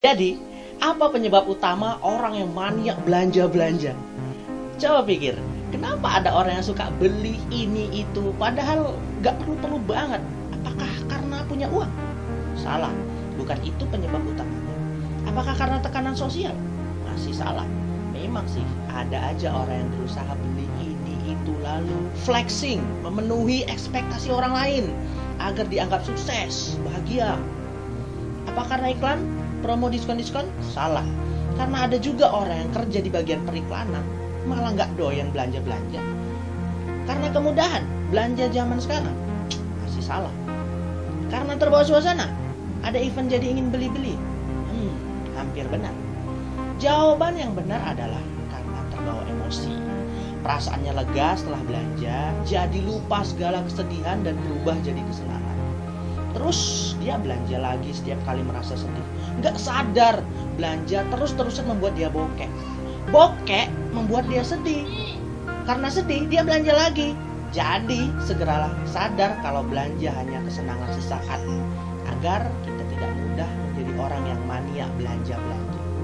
Jadi, apa penyebab utama orang yang maniak belanja-belanja? Coba pikir, kenapa ada orang yang suka beli ini itu padahal gak perlu-perlu banget? Apakah karena punya uang? Salah, bukan itu penyebab utamanya. Apakah karena tekanan sosial? Masih salah. Memang sih, ada aja orang yang berusaha beli ini itu lalu flexing, memenuhi ekspektasi orang lain agar dianggap sukses, bahagia. Apa karena iklan? Promo diskon-diskon? Salah. Karena ada juga orang yang kerja di bagian periklanan malah nggak doyan belanja-belanja. Karena kemudahan belanja zaman sekarang masih salah. Karena terbawa suasana ada event jadi ingin beli-beli. Hmm, hampir benar. Jawaban yang benar adalah karena terbawa emosi. Perasaannya lega setelah belanja jadi lupa segala kesedihan dan berubah jadi kesenangan Terus dia belanja lagi setiap kali merasa sedih. Nggak sadar belanja terus-terusan membuat dia bokek. Bokek membuat dia sedih. Karena sedih dia belanja lagi. Jadi segeralah sadar kalau belanja hanya kesenangan sesaat. Agar kita tidak mudah menjadi orang yang mania belanja-belanja.